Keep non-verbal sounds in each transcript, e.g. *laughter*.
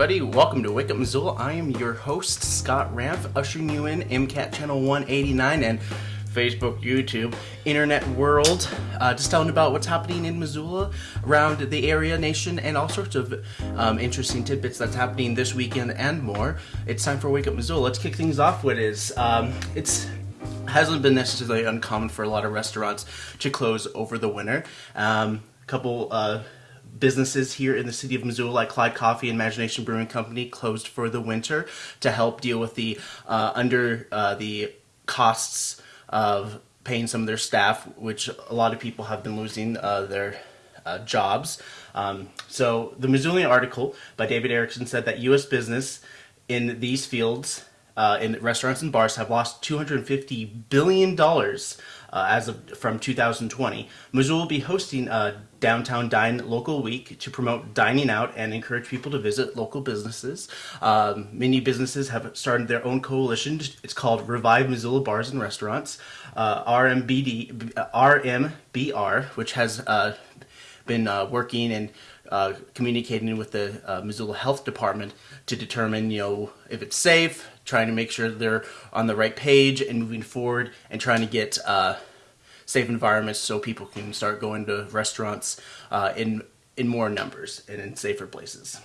everybody. Welcome to Wake Up Missoula. I am your host, Scott Ramp, ushering you in MCAT Channel 189 and Facebook, YouTube, internet world, uh, just telling about what's happening in Missoula, around the area, nation, and all sorts of um, interesting tidbits that's happening this weekend and more. It's time for Wake Up Missoula. Let's kick things off. What is um, it's hasn't been necessarily uncommon for a lot of restaurants to close over the winter. Um, a couple. Uh, businesses here in the city of Missoula, like Clyde Coffee and Imagination Brewing Company, closed for the winter to help deal with the uh, under uh, the costs of paying some of their staff, which a lot of people have been losing uh, their uh, jobs. Um, so the Missoulian article by David Erickson said that U.S. business in these fields uh, in restaurants and bars have lost 250 billion dollars uh, as of from 2020. Missoula will be hosting a downtown dine local week to promote dining out and encourage people to visit local businesses. Um, many businesses have started their own coalition. It's called Revive Missoula Bars and Restaurants. Uh, RMBD, RMBR, which has uh, been uh, working and uh, communicating with the uh, Missoula Health Department to determine, you know, if it's safe, trying to make sure they're on the right page and moving forward, and trying to get uh, safe environments so people can start going to restaurants uh, in in more numbers and in safer places.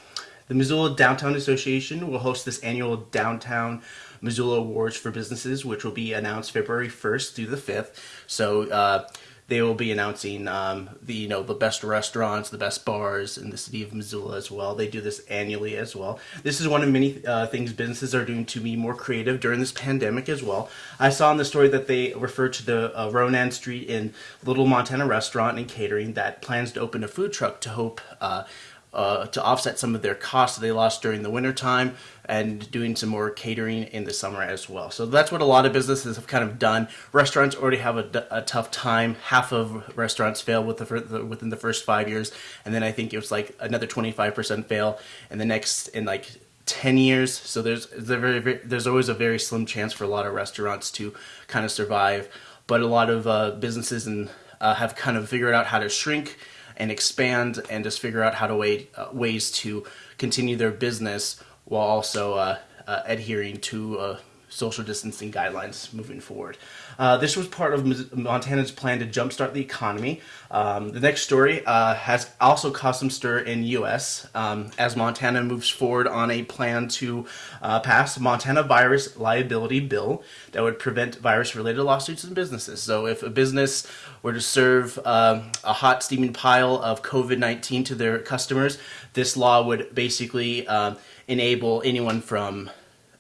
The Missoula Downtown Association will host this annual Downtown Missoula Awards for Businesses, which will be announced February 1st through the 5th. So uh, they will be announcing um, the you know the best restaurants, the best bars in the city of Missoula as well. They do this annually as well. This is one of many uh, things businesses are doing to be more creative during this pandemic as well. I saw in the story that they referred to the uh, Ronan Street in Little Montana Restaurant and Catering that plans to open a food truck to hope. Uh, uh, to offset some of their costs that they lost during the wintertime and doing some more catering in the summer as well. So that's what a lot of businesses have kind of done. Restaurants already have a, a tough time. Half of restaurants fail with the, within the first five years, and then I think it was like another 25% fail in the next in like 10 years. So there's there's, very, very, there's always a very slim chance for a lot of restaurants to kind of survive. But a lot of uh, businesses and uh, have kind of figured out how to shrink and expand and just figure out how to way, uh, ways to continue their business while also uh, uh, adhering to uh, social distancing guidelines moving forward. Uh, this was part of Montana's plan to jumpstart the economy. Um, the next story uh, has also caused some stir in U.S. Um, as Montana moves forward on a plan to uh, pass Montana virus liability bill that would prevent virus-related lawsuits in businesses. So if a business were to serve um, a hot steaming pile of COVID-19 to their customers, this law would basically um, enable anyone from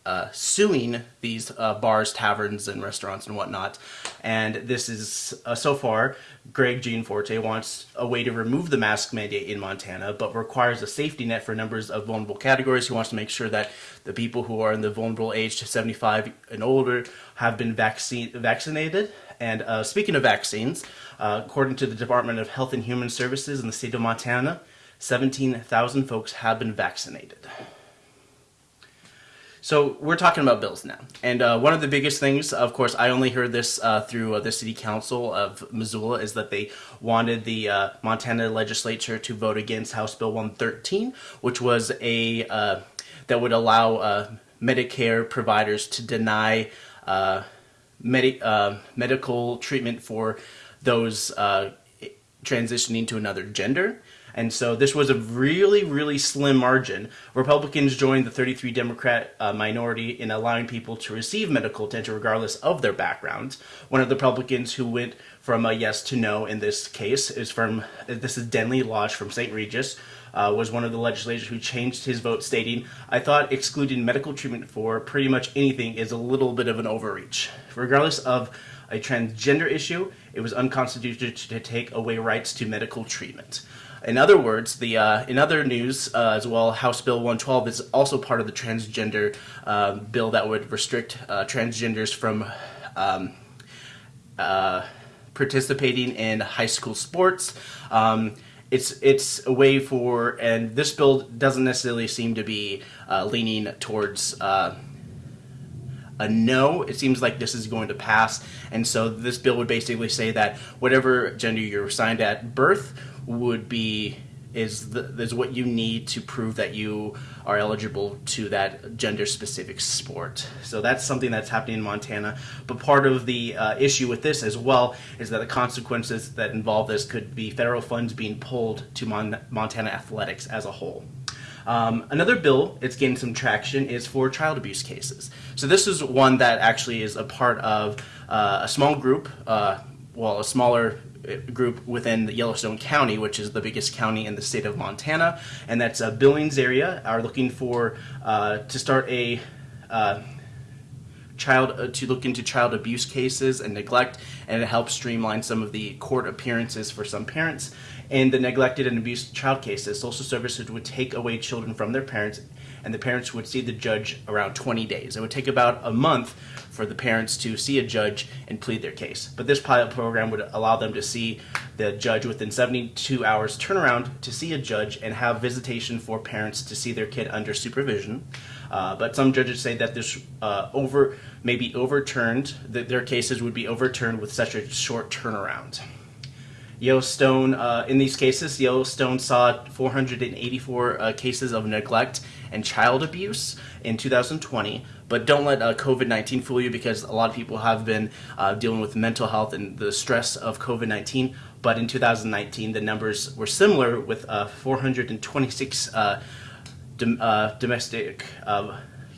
uh, suing these uh, bars, taverns, and restaurants and whatnot. And this is, uh, so far, Greg Gianforte wants a way to remove the mask mandate in Montana, but requires a safety net for numbers of vulnerable categories. He wants to make sure that the people who are in the vulnerable age to 75 and older have been vaccine vaccinated. And uh, speaking of vaccines, uh, according to the Department of Health and Human Services in the state of Montana, 17,000 folks have been vaccinated. So we're talking about bills now. And uh, one of the biggest things, of course, I only heard this uh, through uh, the City Council of Missoula, is that they wanted the uh, Montana legislature to vote against House Bill 113, which was a, uh, that would allow uh, Medicare providers to deny medi medical treatment for those transitioning to another gender. And so this was a really, really slim margin. Republicans joined the 33 Democrat uh, minority in allowing people to receive medical attention regardless of their backgrounds. One of the Republicans who went from a yes to no in this case is from, this is Denley Loge from St. Regis, uh, was one of the legislators who changed his vote stating, I thought excluding medical treatment for pretty much anything is a little bit of an overreach. Regardless of a transgender issue, it was unconstitutional to take away rights to medical treatment. In other words, the uh, in other news uh, as well, House Bill 112 is also part of the transgender uh, bill that would restrict uh, transgenders from um, uh, participating in high school sports. Um, it's it's a way for, and this bill doesn't necessarily seem to be uh, leaning towards a no. It seems like this is going to pass, and so this bill would basically say that whatever gender you're assigned at birth would be is the, is what you need to prove that you are eligible to that gender specific sport. So that's something that's happening in Montana. But part of the uh, issue with this as well is that the consequences that involve this could be federal funds being pulled to Mon- Montana athletics as a whole. Um, another bill it's getting some traction is for child abuse cases. So this is one that actually is a part of uh, a small group, uh, well, a smaller group within Yellowstone County, which is the biggest county in the state of Montana, and that's a Billings area, are looking for uh, to start a uh, child uh, to look into child abuse cases and neglect, and it helps streamline some of the court appearances for some parents. In the neglected and abused child cases, social services would take away children from their parents, and the parents would see the judge around 20 days. It would take about a month for the parents to see a judge and plead their case. But this pilot program would allow them to see the judge within 72 hours turnaround to see a judge and have visitation for parents to see their kid under supervision. Uh, but some judges say that this uh, over may be overturned, that their cases would be overturned with such a short turnaround. Yellowstone, uh, in these cases, Yellowstone saw 484 uh, cases of neglect and child abuse in 2020. But don't let uh, COVID 19 fool you because a lot of people have been uh, dealing with mental health and the stress of COVID 19. But in 2019, the numbers were similar with uh, 426 uh, dom- domestic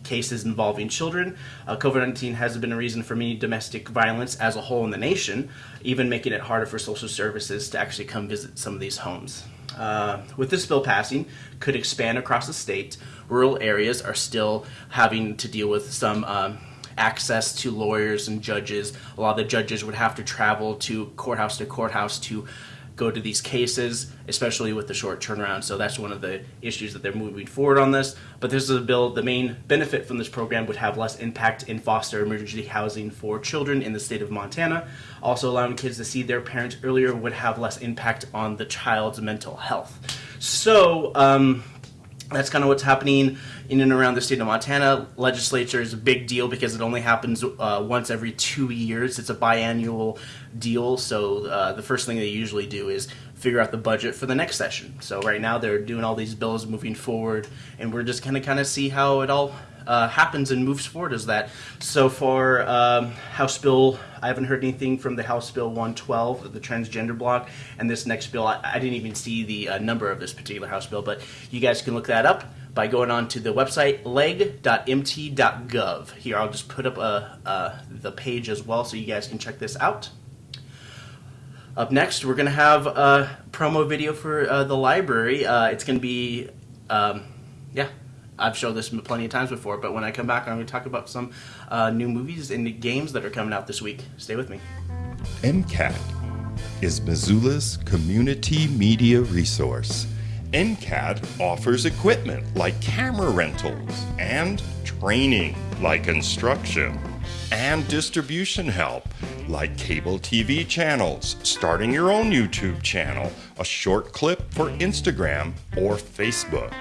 cases involving children. Uh, COVID 19 has been a reason for many domestic violence as a whole in the nation, even making it harder for social services to actually come visit some of these homes. Uh, with this bill passing, could expand across the state. Rural areas are still having to deal with some um, access to lawyers and judges. A lot of the judges would have to travel to courthouse to courthouse to go to these cases, especially with the short turnaround. So that's one of the issues that they're moving forward on this. But this is a bill, the main benefit from this program would have less impact in foster emergency housing for children in the state of Montana. Also, allowing kids to see their parents earlier would have less impact on the child's mental health. So, um, that's kind of what's happening in and around the state of Montana. Legislature is a big deal because it only happens uh, once every two years. It's a biannual deal, so uh, the first thing they usually do is figure out the budget for the next session. So right now they're doing all these bills moving forward, and we're just gonna kind of see how it all uh, happens and moves forward is that. So far, um, House Bill, I haven't heard anything from the House Bill 112, the transgender block, and this next bill, I, I didn't even see the uh, number of this particular House Bill, but you guys can look that up by going on to the website leg.mt.gov. Here, I'll just put up uh, the page as well so you guys can check this out. Up next, we're going to have a promo video for uh, the library. Uh, it's going to be, um, yeah, I've showed this plenty of times before, but when I come back, I'm going to talk about some uh, new movies and games that are coming out this week. Stay with me. MCAT is Missoula's community media resource. MCAT offers equipment like camera rentals and training like instruction and distribution help like cable TV channels, starting your own YouTube channel, a short clip for Instagram or Facebook.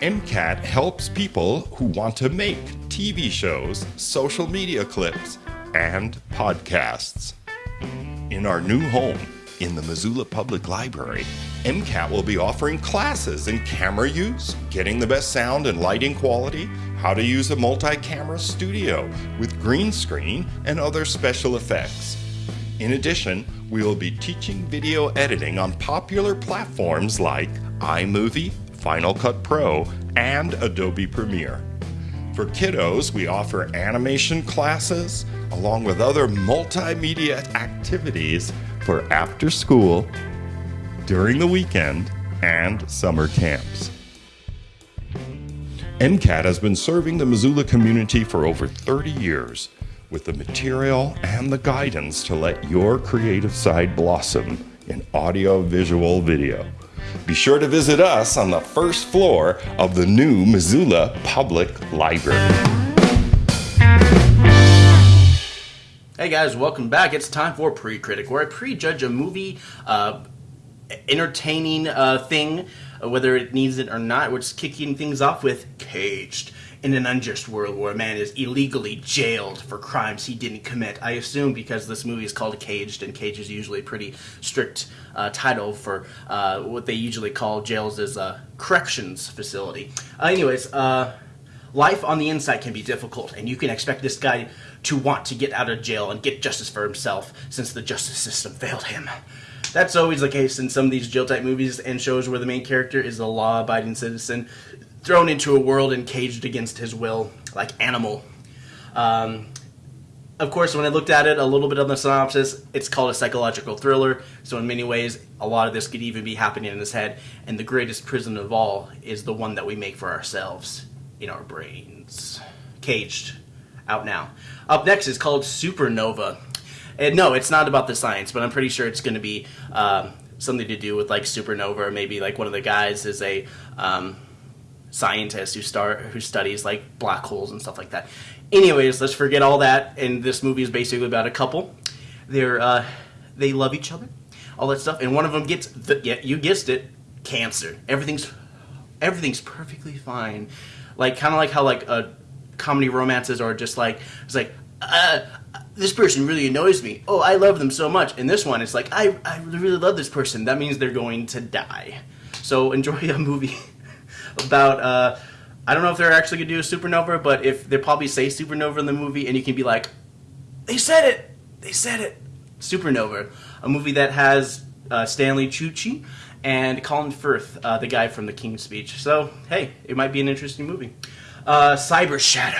MCAT helps people who want to make TV shows, social media clips, and podcasts. In our new home, in the Missoula Public Library, MCAT will be offering classes in camera use, getting the best sound and lighting quality, how to use a multi camera studio with green screen and other special effects. In addition, we will be teaching video editing on popular platforms like iMovie, Final Cut Pro, and Adobe Premiere. For kiddos, we offer animation classes along with other multimedia activities for after school, during the weekend, and summer camps. MCAT has been serving the Missoula community for over 30 years with the material and the guidance to let your creative side blossom in audio, visual, video. Be sure to visit us on the first floor of the new Missoula Public Library. Hey guys, welcome back. It's time for Pre Critic, where I prejudge a movie, uh, entertaining uh, thing, uh, whether it needs it or not. We're just kicking things off with Caged. In an unjust world where a man is illegally jailed for crimes he didn't commit. I assume because this movie is called Caged, and Cage is usually a pretty strict uh, title for uh, what they usually call jails as a corrections facility. Uh, anyways, uh, life on the inside can be difficult, and you can expect this guy to want to get out of jail and get justice for himself since the justice system *laughs* failed him. That's always the case in some of these jail type movies and shows where the main character is a law abiding citizen thrown into a world and caged against his will, like Animal. Um, of course, when I looked at it, a little bit of the synopsis, it's called a psychological thriller. So, in many ways, a lot of this could even be happening in his head. And the greatest prison of all is the one that we make for ourselves in our brains. Caged. Out now. Up next is called Supernova. And no, it's not about the science, but I'm pretty sure it's going to be um, something to do with like supernova, or maybe like one of the guys is a um, scientist who start who studies like black holes and stuff like that. Anyways, let's forget all that. And this movie is basically about a couple. They're uh, they love each other, all that stuff, and one of them gets the, yeah, you guessed it, cancer. Everything's everything's perfectly fine. Like kind of like how like uh, comedy romances are just like it's like uh, this person really annoys me. Oh, I love them so much. And this one, it's like I I really love this person. That means they're going to die. So enjoy *laughs* a movie about uh, I don't know if they're actually gonna do a supernova, but if they probably say supernova in the movie, and you can be like, they said it, they said it, supernova, a movie that has uh, Stanley Tucci and Colin Firth, uh, the guy from The King's Speech. So hey, it might be an interesting movie. Uh, Cyber Shadow,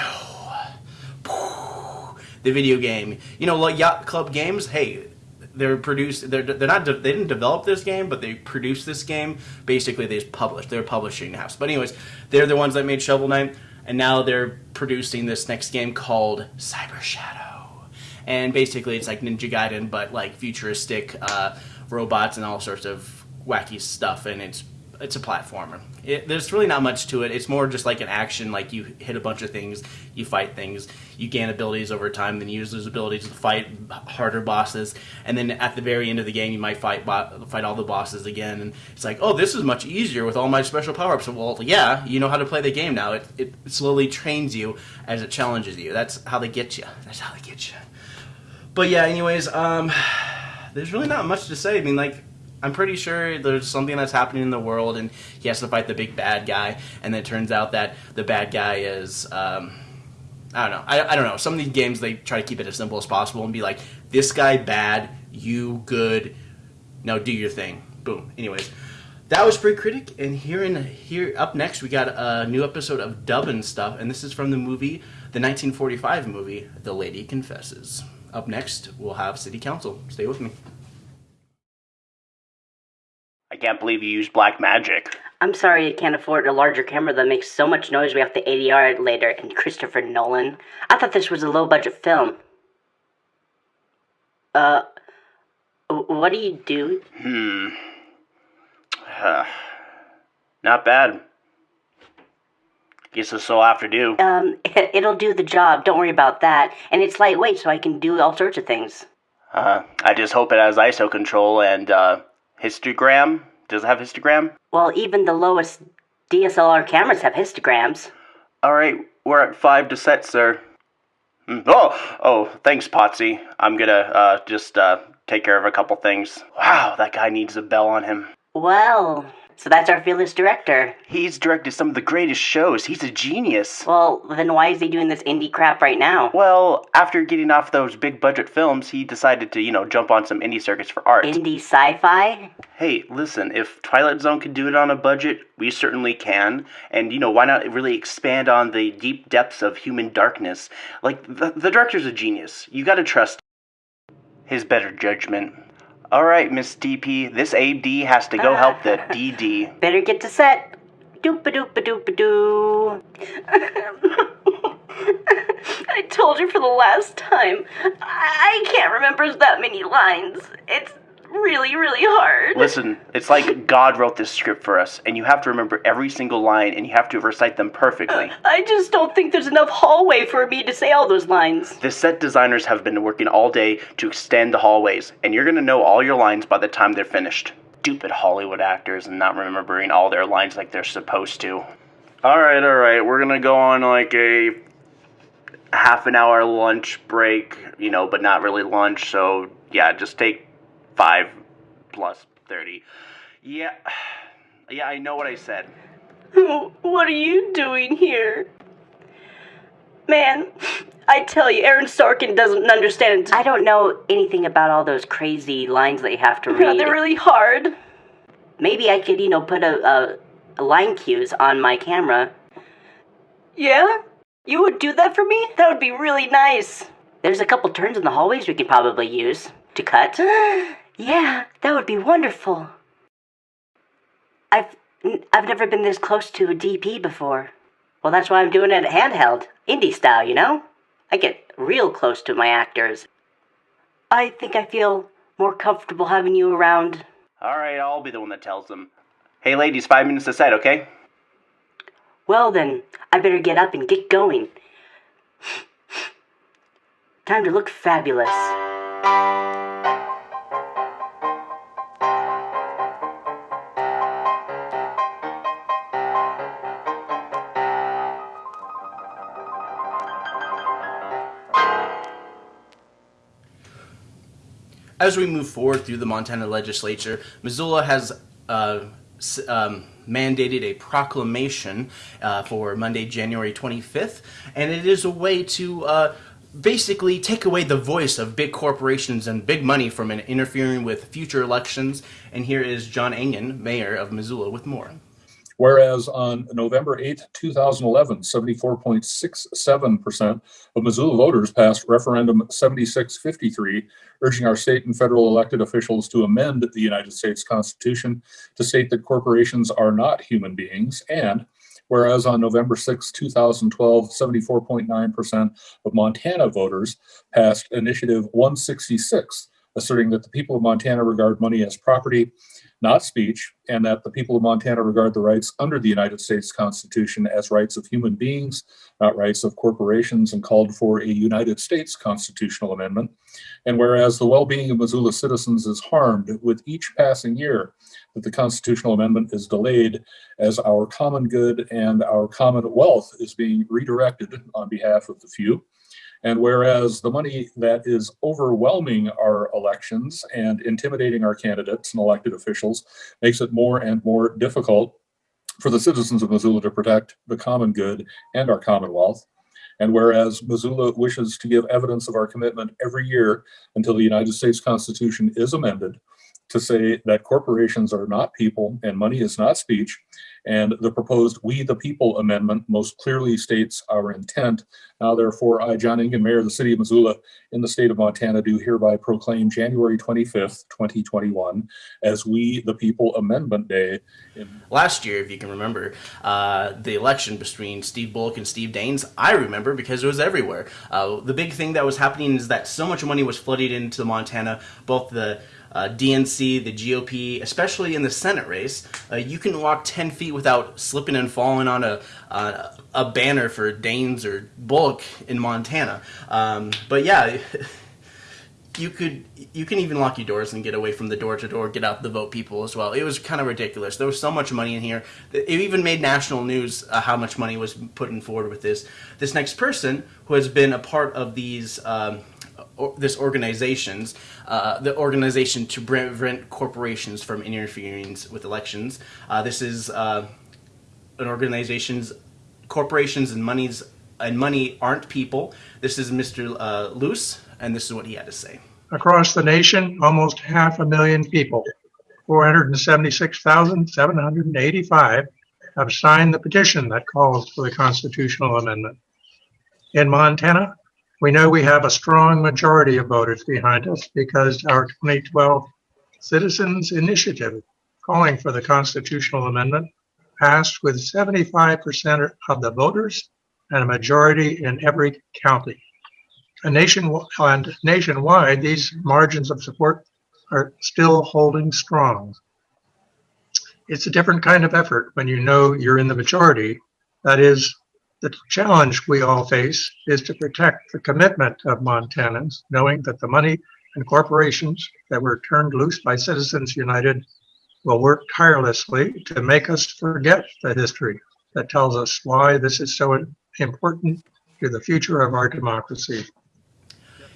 the video game. You know, like Yacht Club games. Hey, they're produced they're, they're not they didn't develop this game but they produced this game. Basically they just published they're publishing house. But anyways they're the ones that made shovel knight and now they're producing this next game called cyber shadow. And basically it's like ninja gaiden but like futuristic uh, robots and all sorts of wacky stuff and it's it's a platformer. It, there's really not much to it. It's more just like an action. Like you hit a bunch of things, you fight things, you gain abilities over time, then you use those abilities to fight harder bosses, and then at the very end of the game, you might fight fight all the bosses again. And it's like, oh, this is much easier with all my special power ups. Well, yeah, you know how to play the game now. It, it slowly trains you as it challenges you. That's how they get you. That's how they get you. But yeah, anyways, um, there's really not much to say. I mean, like I'm pretty sure there's something that's happening in the world, and he has to fight the big bad guy. And then it turns out that the bad guy is, um, I don't know. I, I don't know. Some of these games they try to keep it as simple as possible and be like, this guy bad, you good. Now do your thing. Boom. Anyways, that was Pre Critic, and here in here up next we got a new episode of Dub and stuff, and this is from the movie, the 1945 movie, The Lady Confesses. Up next, we'll have City Council. Stay with me. I can't believe you used black magic. I'm sorry you can't afford a larger camera that makes so much noise we have to ADR it later. And Christopher Nolan, I thought this was a low budget film. Uh, what do you do? Hmm. Uh, not bad. Guess this will have to do. Um, *laughs* it'll do the job. Don't worry about that. And it's lightweight, so I can do all sorts of things. Uh, I just hope it has ISO control and uh, histogram. Does it have histogram? Well, even the lowest DSLR cameras have histograms. All right, we're at five to set, sir. Hmm, oh, oh, thanks, Potsy. I'm gonna uh, just uh, take care of a couple things. Wow, that guy needs a bell on him. Well, so that's our fearless director. He's directed some of the greatest shows. He's a genius. Well, then why is he doing this indie crap right now? Well, after getting off those big budget films, he decided to, you know, jump on some indie circuits for art. Indie sci fi? Hey, listen, if Twilight Zone could do it on a budget, we certainly can. And, you know, why not really expand on the deep depths of human darkness? Like, the, the director's a genius. You gotta trust his better judgment. All right, Miss DP, this AD has to go ah. help the DD. *laughs* Better get to set. Doop a doop a doop a doo. *laughs* I told you for the last time. I can't remember that many lines. It's really, really hard. Listen, it's like God wrote this script for us, and you have to remember every single line, and you have to recite them perfectly. *laughs* I just don't think there's enough hallway for me to say all those lines. The set designers have been working all day to extend the hallways, and you're gonna know all your lines by the time they're finished. Stupid Hollywood actors and not remembering all their lines like they're supposed to. All right, all right. We're gonna go on like a half an hour lunch break, you know, but not really lunch. So yeah, just take five plus thirty. Yeah, *sighs* yeah. I know what I said. What are you doing here? Man, *sighs* I tell you, Aaron Sorkin doesn't understand. I don't know anything about all those crazy lines that you have to *laughs* read. They're really hard. Maybe I could, you know, put a, a, a line cues on my camera. Yeah? You would do that for me? That would be really nice. There's a couple turns in the hallways we could probably use to cut. *sighs* *laughs* yeah, that would be wonderful. I've I've never been this close to a DP before. Well, that's why I'm doing it handheld, indie style, you know? I get real close to my actors. I think I feel more comfortable having you around. All right, I'll be the one that tells them. Hey, ladies, five minutes to set, okay? Well, then, I better get up and get going. Time to look fabulous. As we move forward through the Montana legislature, Missoula has uh, um, mandated a proclamation uh, for Monday, January 25th, and it is a way to uh, basically take away the voice of big corporations and big money from interfering with future elections. And here is John Engen, mayor of Missoula, with more. Whereas on November 8, 2011, 74.67% of Missoula voters passed referendum 7653, urging our state and federal elected officials to amend the United States Constitution to state that corporations are not human beings. And whereas on November 6, 2012, 74.9% of Montana voters passed Initiative 166, asserting that the people of Montana regard money as property not speech, and that the people of Montana regard the rights under the United States Constitution as rights of human beings, not rights of corporations, and called for a United States constitutional amendment. And whereas the well being of Missoula citizens is harmed with each passing year, that the constitutional amendment is delayed as our common good and our common wealth is being redirected on behalf of the few. And whereas the money that is overwhelming our elections and intimidating our candidates and elected officials makes it more and more difficult for the citizens of Missoula to protect the common good and our commonwealth. And whereas Missoula wishes to give evidence of our commitment every year until the United States Constitution is amended to say that corporations are not people and money is not speech, and the proposed We the People amendment most clearly states our intent. Now, therefore, I, John Engen, Mayor of the City of Missoula in the state of Montana, do hereby proclaim January 25th, 2021 as We the People Amendment Day. Last year, if you can remember, uh, the election between Steve Bullock and Steve Daines, I remember because it was everywhere. Uh, the big thing that was happening is that so much money was flooded into Montana, both the uh, DNC, the GOP, especially in the Senate race, uh, you can walk 10 feet without slipping and falling on a, uh, a banner for Daines or Bullock in Montana. Um, but yeah, *laughs* you could you can even lock your doors and get away from the door to door, get out the vote people as well. It was kind of ridiculous. There was so much money in here. It even made national news uh, how much money was put in forward with this. This next person who has been a part of these um, this organizations, uh, the organization to prevent corporations from interfering with elections. Uh, this is uh, an organization's corporations and monies and money aren't people. This is Mr. Uh, Luce, and this is what he had to say. Across the nation, almost half a million people, 476,785, have signed the petition that calls for the constitutional amendment. In Montana, we know we have a strong majority of voters behind us because our 2012 Citizens Initiative calling for the constitutional amendment passed with 75% of the voters and a majority in every county. And nationwide, nationwide, these margins of support are still holding strong. It's a different kind of effort when you know you're in the majority. That is, the challenge we all face is to protect the commitment of Montanans, knowing that the money and corporations that were turned loose by Citizens United will work tirelessly to make us forget the history that tells us why this is so important to the future of our democracy.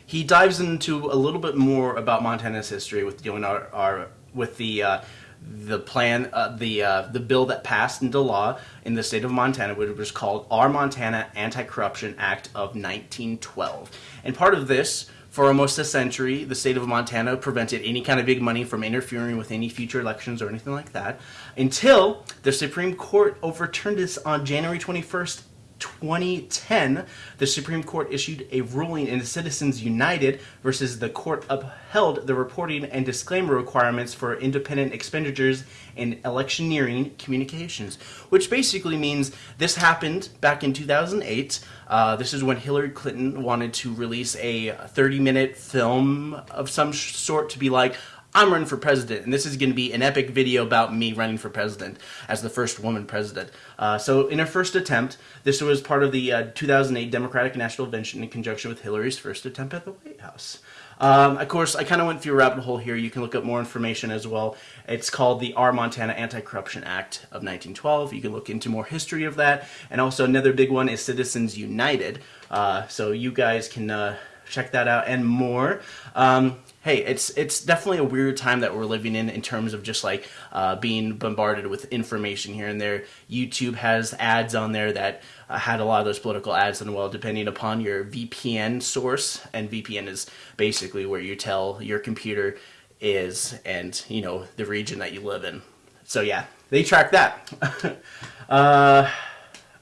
He dives into a little bit more about Montana's history with dealing our, our with the uh, the plan, uh, the uh, the bill that passed into law in the state of Montana, which was called Our Montana Anti-Corruption Act of 1912. And part of this, for almost a century, the state of Montana prevented any kind of big money from interfering with any future elections or anything like that, until the Supreme Court overturned this on January 21st, 2010, the Supreme Court issued a ruling in Citizens United versus the court upheld the reporting and disclaimer requirements for independent expenditures in electioneering communications, which basically means this happened back in 2008. Uh, this is when Hillary Clinton wanted to release a 30 minute film of some sort to be like, I'm running for president, and this is going to be an epic video about me running for president as the first woman president. Uh, so, in her first attempt, this was part of the uh, 2008 Democratic National Convention in conjunction with Hillary's first attempt at the White House. Um, of course, I kind of went through a rabbit hole here. You can look up more information as well. It's called the R. Montana Anti-Corruption Act of 1912. You can look into more history of that. And also another big one is Citizens United. Uh, so you guys can uh, check that out and more. Um, hey, it's it's definitely a weird time that we're living in in terms of just like uh, being bombarded with information here and there. YouTube has ads on there that uh, had a lot of those political ads, and well, depending upon your VPN source, and VPN is basically where you tell your computer is and you know the region that you live in. So yeah, they track that. *laughs* uh,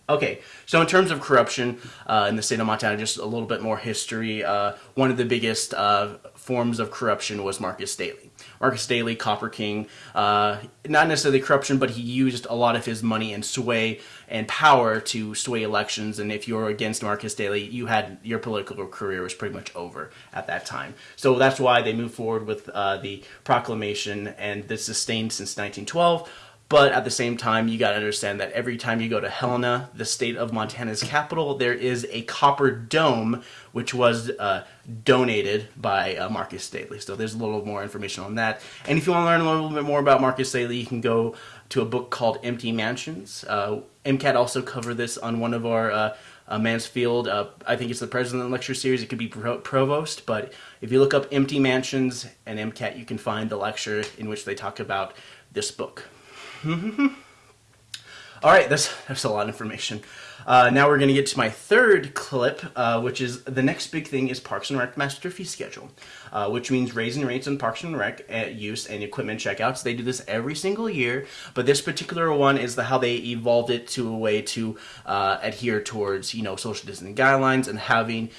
Okay, so in terms of corruption uh, in the state of Montana, just a little bit more history. Uh, one of the biggest uh, forms of corruption was Marcus Daly. Marcus Daly, Copper King, uh, not necessarily corruption, but he used a lot of his money and sway and power to sway elections. And if you were against Marcus Daly, you had your political career was pretty much over at that time. So that's why they moved forward with uh, the proclamation, and this sustained since 1912. But at the same time, you got to understand that every time you go to Helena, the state of Montana's capital, there is a copper dome which was uh, donated by uh, Marcus Daly. So there's a little more information on that. And if you want to learn a little bit more about Marcus Daly, you can go to a book called Empty Mansions. Uh, MCAT also covered this on one of our uh, uh, Mansfield. Uh, I think it's the President Lecture Series. It could be pro Provost, but if you look up Empty Mansions and MCAT, you can find the lecture in which they talk about this book. *laughs* All right, that's, that's a lot of information. Uh, now we're going to get to my third clip, uh, which is the next big thing is Parks and Rec Master Fee Schedule, uh, which means raising rates on Parks and Rec uh, use and equipment checkouts. They do this every single year, but this particular one is the how they evolved it to a way to uh, adhere towards you know social distancing guidelines and having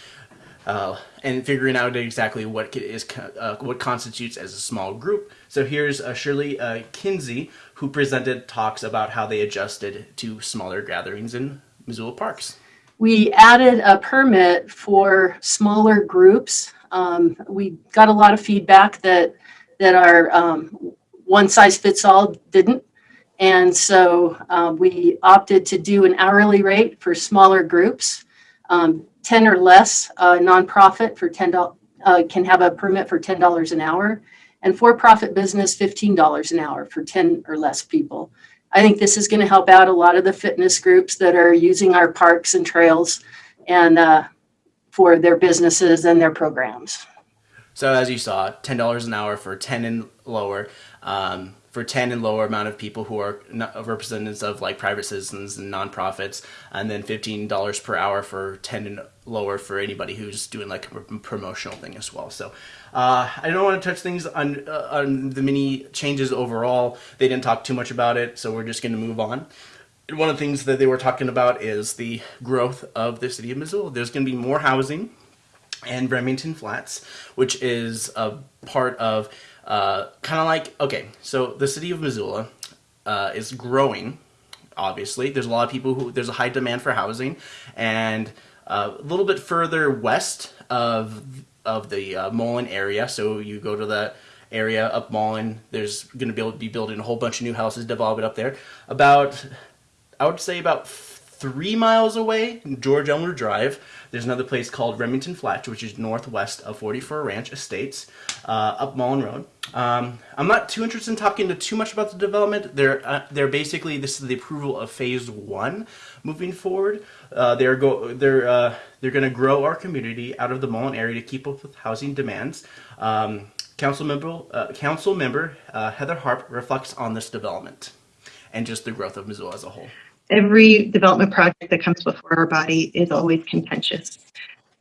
uh, and figuring out exactly what is uh, what constitutes as a small group. So here's uh, Shirley uh, Kinsey who presented talks about how they adjusted to smaller gatherings in Missoula parks. We added a permit for smaller groups. Um, we got a lot of feedback that that our um, one size fits all didn't. And so um, we opted to do an hourly rate for smaller groups. Um, 10 or less uh, nonprofit for $10 uh, can have a permit for $10 an hour and for-profit business $15 an hour for 10 or less people. I think this is going to help out a lot of the fitness groups that are using our parks and trails and uh, for their businesses and their programs. So as you saw, $10 an hour for 10 and lower. Um, for 10 and lower amount of people who are representatives of like private citizens and nonprofits, and then $15 per hour for 10 and lower for anybody who's doing like a promotional thing as well. So uh, I don't want to touch things on, uh, on the many changes overall. They didn't talk too much about it, so we're just going to move on. One of the things that they were talking about is the growth of the city of Missoula. There's going to be more housing and Remington Flats, which is a part of uh, kind of like, okay, so the city of Missoula uh, is growing, obviously. There's a lot of people who, there's a high demand for housing, and uh, a little bit further west of, of the uh, Mullan area, so you go to the area up Mullan, there's going to be be building a whole bunch of new houses, develop it up there. About, I would say about three miles away, George Elmer Drive, there's another place called Remington Flats, which is northwest of 44 Ranch Estates, uh, up Mullan Road. Um, I'm not too interested in talking to too much about the development. They're uh, they're basically this is the approval of phase one moving forward. Uh, they're go they're uh, they're going to grow our community out of the Mullan area to keep up with housing demands. Um, council member uh, council member uh, Heather Harp reflects on this development and just the growth of Missoula as a whole every development project that comes before our body is always contentious.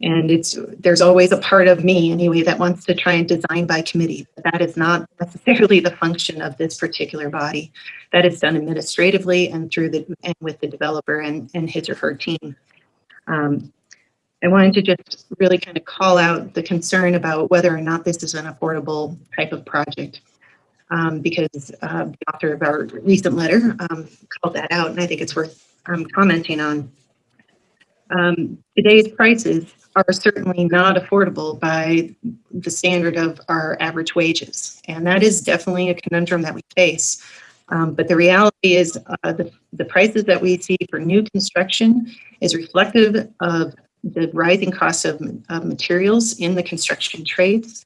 And it's there's always a part of me anyway that wants to try and design by committee. But that is not necessarily the function of this particular body. That is done administratively and through the and with the developer and, and his or her team. Um, I wanted to just really kind of call out the concern about whether or not this is an affordable type of project um, because uh, the author of our recent letter um, called that out, and I think it's worth um, commenting on. Um, today's prices are certainly not affordable by the standard of our average wages, and that is definitely a conundrum that we face. Um, but the reality is uh, the, the prices that we see for new construction is reflective of the rising cost of, of materials in the construction trades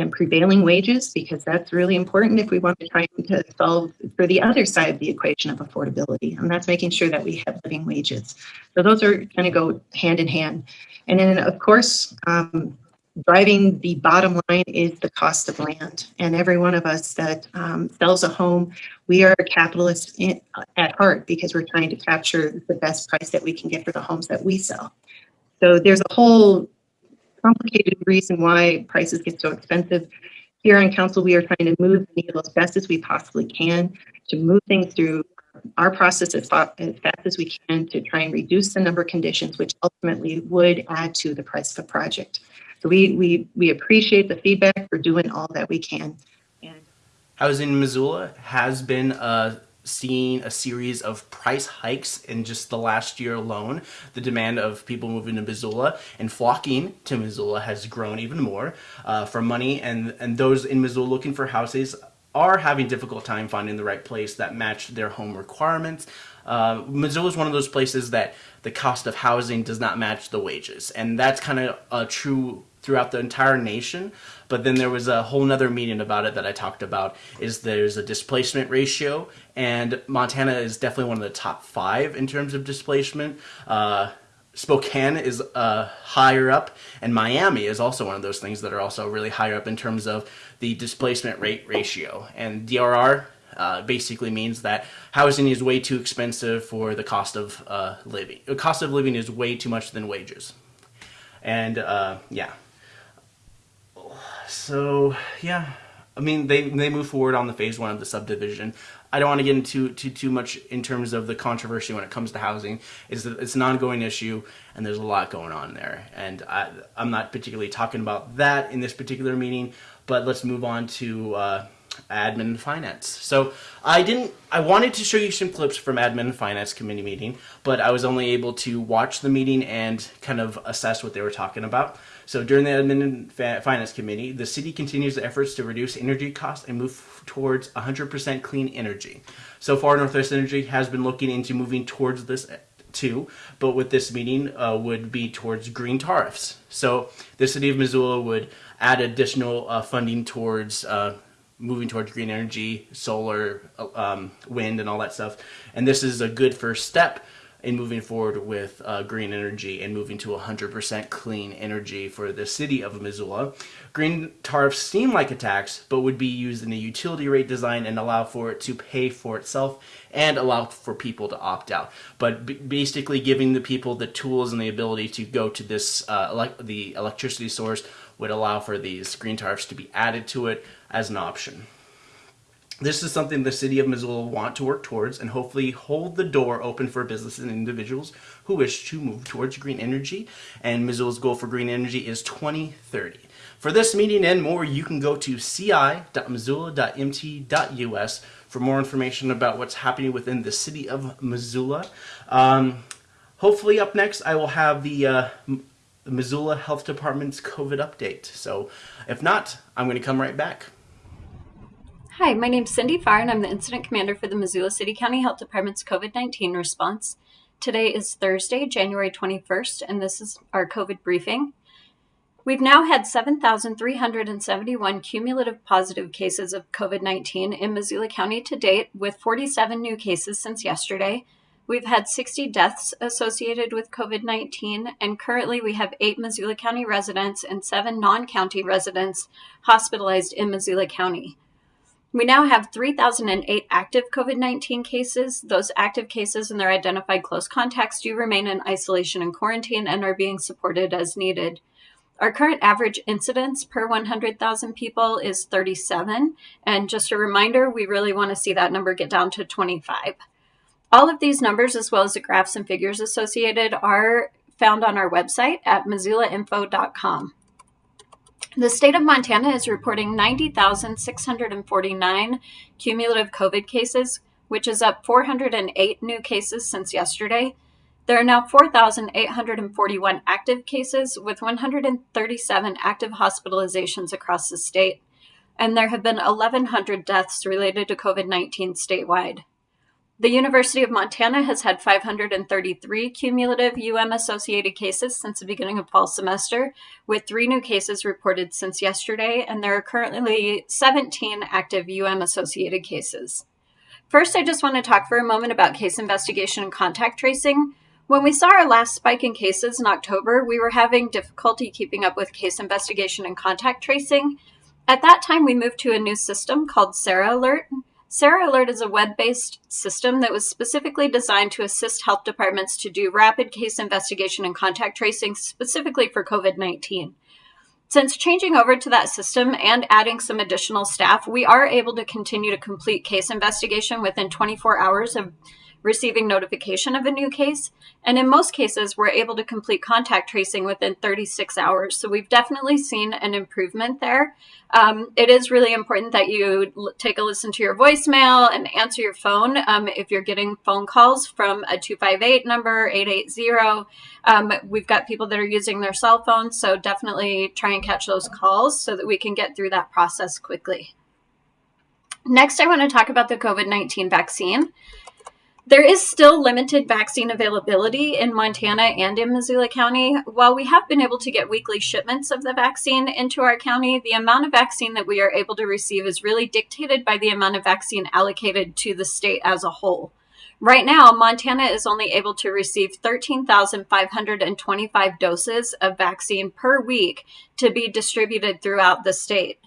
and prevailing wages because that's really important if we want to try to solve for the other side of the equation of affordability and that's making sure that we have living wages. So those are going to go hand in hand. And then of course um, driving the bottom line is the cost of land. And every one of us that um, sells a home we are capitalists in, at heart because we're trying to capture the best price that we can get for the homes that we sell. So there's a whole complicated reason why prices get so expensive. Here on council, we are trying to move the needle as best as we possibly can to move things through our process as, fast as we can to try and reduce the number of conditions, which ultimately would add to the price of a project. So we we we appreciate the feedback. We're doing all that we can. And Housing in Missoula has been a seen a series of price hikes in just the last year alone. The demand of people moving to Missoula and flocking to Missoula has grown even more uh, for money, and, and those in Missoula looking for houses are having difficult time finding the right place that match their home requirements. Uh, Missoula is one of those places that the cost of housing does not match the wages, and that's kind of a true throughout the entire nation. But then there was a whole nother meeting about it that I talked about is there's a displacement ratio and Montana is definitely one of the top five in terms of displacement. Uh, Spokane is uh, higher up, and Miami is also one of those things that are also really higher up in terms of the displacement rate ratio. And DRR uh, basically means that housing is way too expensive for the cost of uh, living. The cost of living is way too much than wages. And uh, yeah, so yeah, I mean they they move forward on the phase one of the subdivision. I don't want to get into too too much in terms of the controversy when it comes to housing. That it's an ongoing issue and there's a lot going on there. And I, I'm not particularly talking about that in this particular meeting. But let's move on to uh, admin finance. So I didn't, I wanted to show you some clips from admin finance committee meeting, but I was only able to watch the meeting and kind of assess what they were talking about. So during the Admin and Finance Committee, the city continues the efforts to reduce energy costs and move towards 100% clean energy. So far, Northwest Energy has been looking into moving towards this too, but with this meeting uh, would be towards green tariffs. So the city of Missoula would add additional uh, funding towards uh, moving towards green energy, solar, um, wind, and all that stuff. And this is a good first step in moving forward with uh, green energy and moving to 100% clean energy for the city of Missoula. Green tariffs seem like a tax, but would be used in a utility rate design and allow for it to pay for itself and allow for people to opt out. But basically giving the people the tools and the ability to go to this, uh, ele the electricity source would allow for these green tariffs to be added to it as an option. This is something the city of Missoula want to work towards and hopefully hold the door open for businesses and individuals who wish to move towards green energy. And Missoula's goal for green energy is 2030. For this meeting and more, you can go to ci.missoula.mt.us for more information about what's happening within the city of Missoula. Um, hopefully up next, I will have the uh, Missoula Health Department's COVID update. So if not, I'm going to come right back. Hi, my name is Cindy Farr, and I'm the Incident Commander for the Missoula City County Health Department's COVID 19 response. Today is Thursday, January 21st, and this is our COVID briefing. We've now had 7,371 cumulative positive cases of COVID 19 in Missoula County to date, with 47 new cases since yesterday. We've had 60 deaths associated with COVID 19, and currently we have eight Missoula County residents and seven non county residents hospitalized in Missoula County. We now have 3,008 active COVID 19 cases. Those active cases and their identified close contacts do remain in isolation and quarantine and are being supported as needed. Our current average incidence per 100,000 people is 37. And just a reminder, we really want to see that number get down to 25. All of these numbers, as well as the graphs and figures associated, are found on our website at missoulainfo.com. The state of Montana is reporting 90,649 cumulative COVID cases, which is up 408 new cases since yesterday. There are now 4,841 active cases with 137 active hospitalizations across the state, and there have been 1,100 deaths related to COVID 19 statewide. The University of Montana has had 533 cumulative UM associated cases since the beginning of fall semester, with three new cases reported since yesterday, and there are currently 17 active UM associated cases. First, I just want to talk for a moment about case investigation and contact tracing. When we saw our last spike in cases in October, we were having difficulty keeping up with case investigation and contact tracing. At that time, we moved to a new system called Sara Alert. Sara Alert is a web based system that was specifically designed to assist health departments to do rapid case investigation and contact tracing specifically for COVID 19. Since changing over to that system and adding some additional staff, we are able to continue to complete case investigation within 24 hours of receiving notification of a new case. And in most cases, we're able to complete contact tracing within 36 hours. So we've definitely seen an improvement there. Um, it is really important that you take a listen to your voicemail and answer your phone um, if you're getting phone calls from a 258 number, 880. Um, we've got people that are using their cell phones, so definitely try and catch those calls so that we can get through that process quickly. Next, I want to talk about the COVID 19 vaccine. There is still limited vaccine availability in Montana and in Missoula County. While we have been able to get weekly shipments of the vaccine into our county, the amount of vaccine that we are able to receive is really dictated by the amount of vaccine allocated to the state as a whole. Right now, Montana is only able to receive 13,525 doses of vaccine per week to be distributed throughout the state.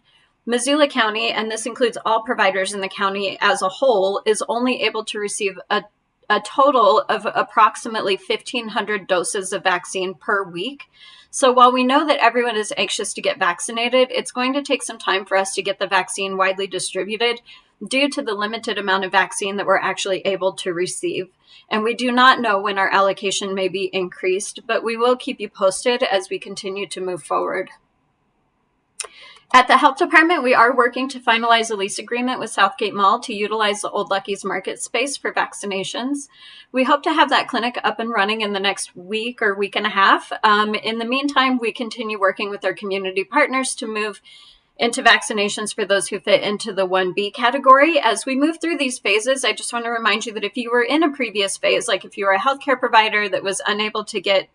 Missoula County, and this includes all providers in the county as a whole, is only able to receive a, a total of approximately 1,500 doses of vaccine per week. So while we know that everyone is anxious to get vaccinated, it's going to take some time for us to get the vaccine widely distributed due to the limited amount of vaccine that we're actually able to receive. And we do not know when our allocation may be increased, but we will keep you posted as we continue to move forward. At the health department, we are working to finalize a lease agreement with Southgate Mall to utilize the Old Lucky's market space for vaccinations. We hope to have that clinic up and running in the next week or week and a half. Um, in the meantime, we continue working with our community partners to move into vaccinations for those who fit into the 1B category. As we move through these phases, I just want to remind you that if you were in a previous phase, like if you were a healthcare provider that was unable to get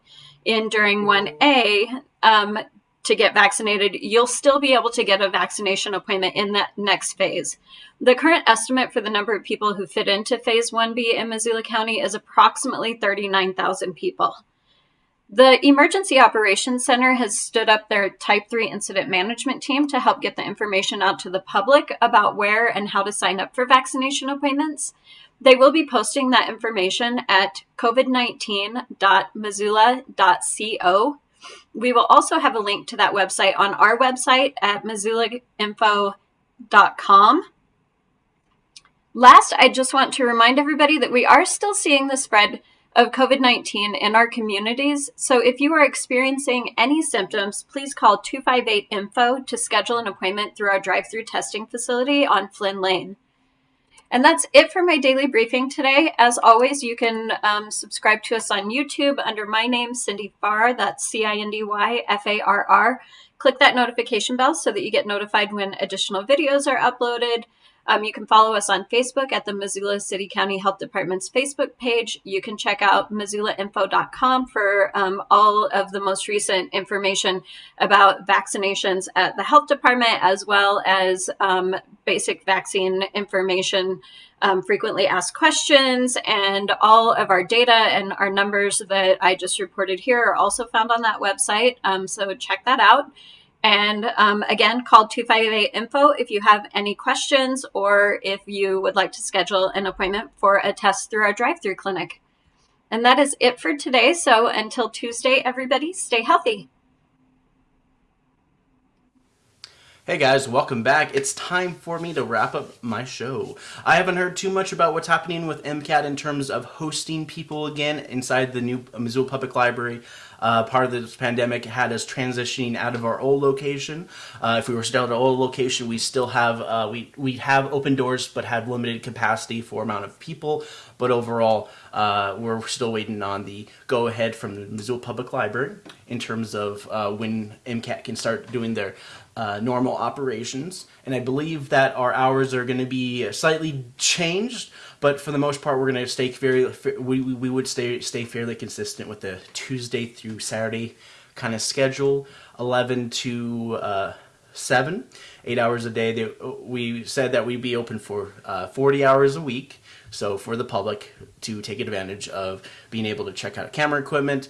in during 1A, um, to get vaccinated, you'll still be able to get a vaccination appointment in that next phase. The current estimate for the number of people who fit into phase 1B in Missoula County is approximately 39,000 people. The Emergency Operations Center has stood up their Type 3 incident management team to help get the information out to the public about where and how to sign up for vaccination appointments. They will be posting that information at covid19.missoula.co we will also have a link to that website on our website at missoulainfo.com. Last, I just want to remind everybody that we are still seeing the spread of COVID 19 in our communities. So if you are experiencing any symptoms, please call 258 Info to schedule an appointment through our drive through testing facility on Flynn Lane. And that's it for my daily briefing today. As always, you can um, subscribe to us on YouTube under my name, Cindy Farr. That's C I N D Y F A R R. Click that notification bell so that you get notified when additional videos are uploaded. Um, you can follow us on Facebook at the Missoula City County Health Department's Facebook page. You can check out missoulainfo.com for um, all of the most recent information about vaccinations at the health department, as well as um, basic vaccine information, um, frequently asked questions, and all of our data and our numbers that I just reported here are also found on that website. Um, so check that out. And um, again, call 258 info if you have any questions or if you would like to schedule an appointment for a test through our drive through clinic. And that is it for today. So until Tuesday, everybody, stay healthy. Hey guys, welcome back. It's time for me to wrap up my show. I haven't heard too much about what's happening with MCAT in terms of hosting people again inside the new Missoula Public Library. Uh, part of this pandemic had us transitioning out of our old location. Uh, if we were still at our old location, we still have uh, we we have open doors, but have limited capacity for amount of people. But overall, uh, we're still waiting on the go ahead from the Missoula Public Library in terms of uh, when MCAT can start doing their uh, normal operations. And I believe that our hours are going to be slightly changed, but for the most part, we're going to stay very, we, we would stay, stay fairly consistent with the Tuesday through Saturday kind of schedule, 11 to uh, 7, 8 hours a day. They, we said that we'd be open for uh, 40 hours a week. So for the public to take advantage of being able to check out camera equipment,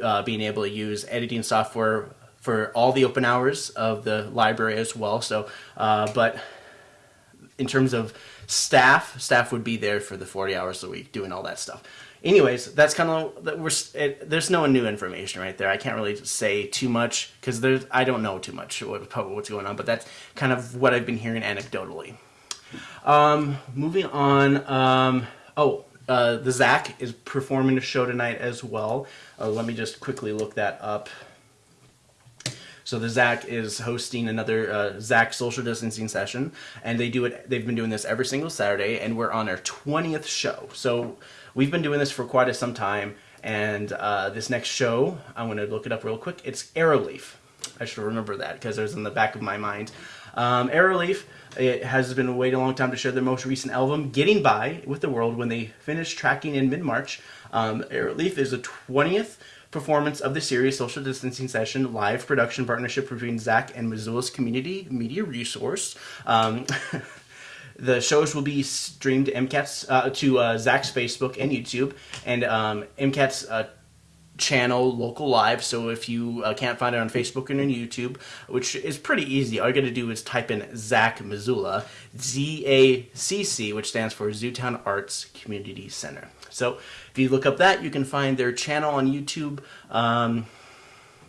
uh, being able to use editing software for all the open hours of the library as well. So, uh, but in terms of staff, staff would be there for the 40 hours a week doing all that stuff. Anyways, that's kind of that we're it, there's no new information right there. I can't really say too much because there's I don't know too much what, what's going on, but that's kind of what I've been hearing anecdotally. Um, moving on. Um, oh, uh, the ZACC is performing a show tonight as well. Uh, let me just quickly look that up. So the ZACC is hosting another uh, ZACC social distancing session, and they do it. They've been doing this every single Saturday, and we're on our twentieth show. So we've been doing this for quite a some time. And uh, this next show, I'm going to look it up real quick. It's Arrowleaf. I should remember that because it was in the back of my mind. Um, Arrowleaf it has been waiting a long time to share their most recent album, Getting By with the World, when they finished tracking in mid March. Um, Arrowleaf is the 20th performance of the series Social Distancing Session live production partnership between ZACC and Missoula's Community Media Resource. Um, *laughs* the shows will be streamed MCAT's uh, to uh, ZACC's Facebook and YouTube, and um, MCAT's uh, channel local live so if you uh, can't find it on facebook and on youtube which is pretty easy all you gotta do is type in zacc missoula z-a-c-c which stands for zootown arts community center so if you look up that, you can find their channel on YouTube. Um,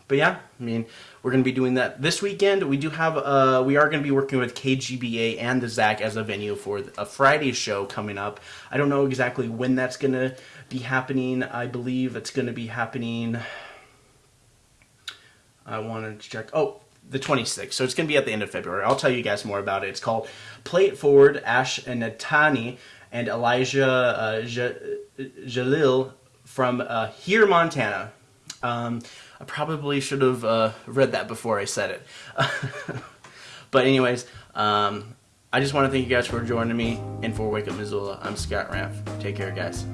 but yeah, I mean, we're going to be doing that this weekend. We do have, uh, we are going to be working with KGBA and the ZACC as a venue for a Friday show coming up. I don't know exactly when that's going to be happening. I believe it's going to be happening. I wanted to check. Oh, the 26th. So it's going to be at the end of February. I'll tell you guys more about it. It's called Play It Forward, Ash and Natani and Elijah uh, Jalil from uh, here, Montana. Um, I probably should have uh, read that before I said it. *laughs* but anyways, um, I just want to thank you guys for joining me and for Wake Up Missoula. I'm Scott Ramp. Take care, guys.